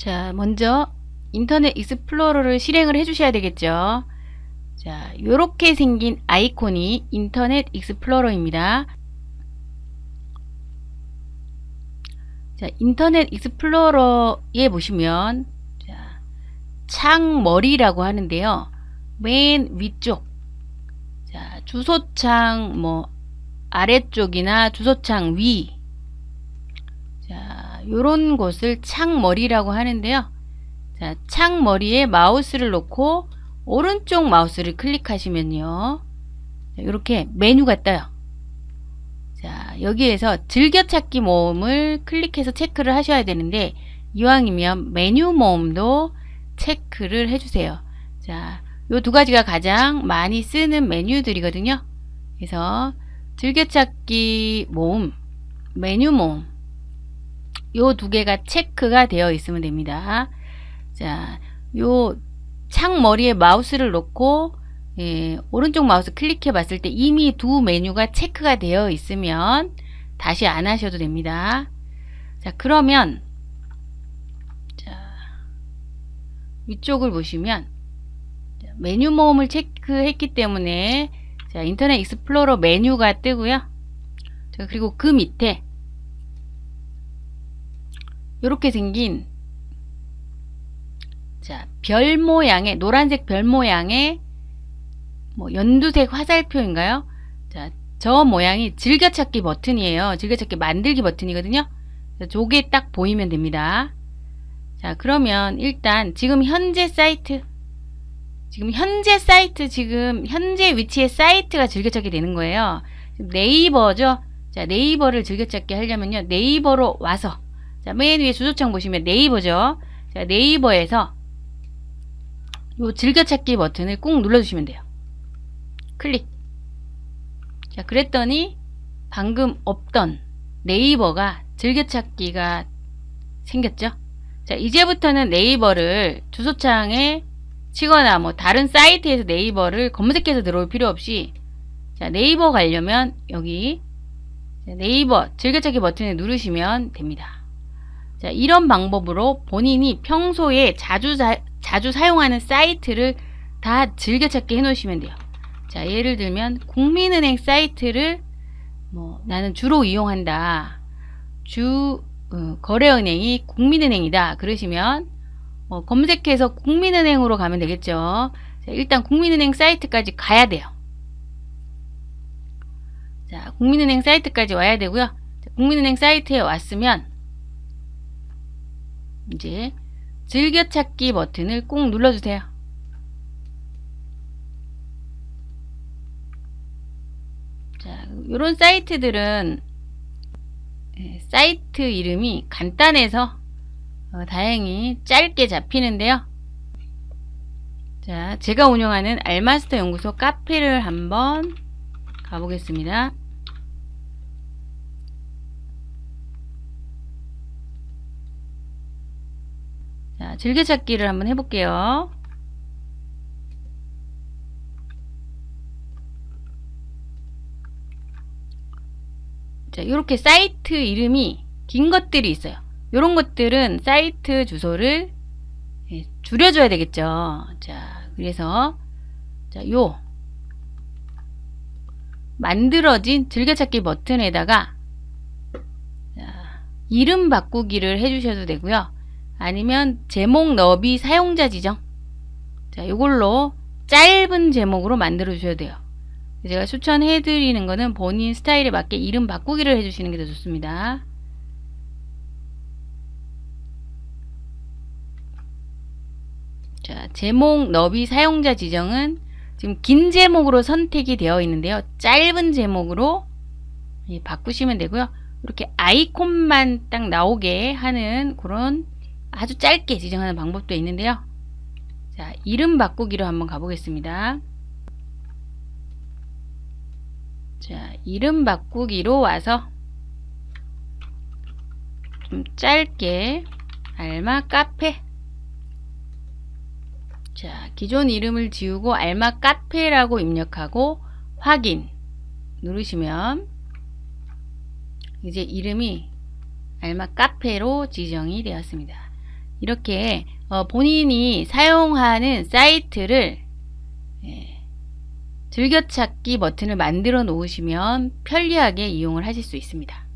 자, 먼저 인터넷 익스플로러를 실행을 해 주셔야 되겠죠. 자, 요렇게 생긴 아이콘이 인터넷 익스플로러입니다. 자, 인터넷 익스플로러에 보시면 자, 창머리라고 하는데요. 맨 위쪽 자, 주소창 뭐 아래쪽이나 주소창 위 자, 요런 곳을 창머리라고 하는데요. 자, 창머리에 마우스를 놓고 오른쪽 마우스를 클릭하시면요. 이렇게 메뉴가 떠요. 자, 여기에서 즐겨찾기 모음을 클릭해서 체크를 하셔야 되는데 이왕이면 메뉴 모음도 체크를 해주세요. 자, 요 두 가지가 가장 많이 쓰는 메뉴들이거든요. 그래서 즐겨찾기 모음, 메뉴 모음 요 두 개가 체크가 되어 있으면 됩니다. 자, 요 창머리에 마우스를 놓고 예, 오른쪽 마우스 클릭해 봤을 때 이미 두 메뉴가 체크가 되어 있으면 다시 안 하셔도 됩니다. 자, 그러면 자, 위쪽을 보시면 메뉴 모음을 체크했기 때문에 자, 인터넷 익스플로러 메뉴가 뜨고요. 자, 그리고 그 밑에 이렇게 생긴 자, 별 모양의 노란색 별 모양의 뭐 연두색 화살표인가요? 자, 저 모양이 즐겨찾기 버튼이에요. 즐겨찾기 만들기 버튼이거든요. 저게 딱 보이면 됩니다. 자, 그러면 일단 지금 현재 사이트 지금 현재 사이트 지금 현재 위치의 사이트가 즐겨찾기 되는 거예요. 네이버죠. 자, 네이버를 즐겨찾기 하려면요. 네이버로 와서 자, 맨 위에 주소창 보시면 네이버죠. 자, 네이버에서 요 즐겨찾기 버튼을 꾹 눌러주시면 돼요. 클릭. 자, 그랬더니 방금 없던 네이버가 즐겨찾기가 생겼죠. 자, 이제부터는 네이버를 주소창에 치거나 뭐 다른 사이트에서 네이버를 검색해서 들어올 필요 없이 자, 네이버 가려면 여기 네이버 즐겨찾기 버튼을 누르시면 됩니다. 자, 이런 방법으로 본인이 평소에 자주 사, 자주 사용하는 사이트를 다 즐겨찾기 해 놓으시면 돼요. 자, 예를 들면 국민은행 사이트를 뭐 나는 주로 이용한다. 주 어, 거래은행이 국민은행이다. 그러시면 어, 검색해서 국민은행으로 가면 되겠죠. 자, 일단 국민은행 사이트까지 가야 돼요. 자, 국민은행 사이트까지 와야 되고요. 자, 국민은행 사이트에 왔으면 이제 즐겨찾기 버튼을 꼭 눌러주세요. 자, 이런 사이트들은 예, 사이트 이름이 간단해서 어, 다행히 짧게 잡히는데요. 자, 제가 운영하는 알마스터 연구소 카페를 한번 가보겠습니다. 자, 즐겨찾기를 한번 해볼게요. 자, 이렇게 사이트 이름이 긴 것들이 있어요. 이런 것들은 사이트 주소를 예, 줄여줘야 되겠죠. 자, 그래서 자, 요 만들어진 즐겨찾기 버튼에다가 자, 이름 바꾸기를 해주셔도 되고요. 아니면 제목 너비 사용자 지정 자, 이걸로 짧은 제목으로 만들어 주셔야 돼요. 제가 추천해 드리는 거는 본인 스타일에 맞게 이름 바꾸기를 해 주시는 게 더 좋습니다. 자, 제목 너비 사용자 지정은 지금 긴 제목으로 선택이 되어 있는데요. 짧은 제목으로 예, 바꾸시면 되고요. 이렇게 아이콘만 딱 나오게 하는 그런 아주 짧게 지정하는 방법도 있는데요. 자, 이름 바꾸기로 한번 가보겠습니다. 자, 이름 바꾸기로 와서 좀 짧게 알마 카페 자, 기존 이름을 지우고 알마 카페라고 입력하고 확인 누르시면 이제 이름이 알마 카페로 지정이 되었습니다. 이렇게 어, 본인이 사용하는 사이트를 예, 즐겨찾기 버튼을 만들어 놓으시면 편리하게 이용을 하실 수 있습니다.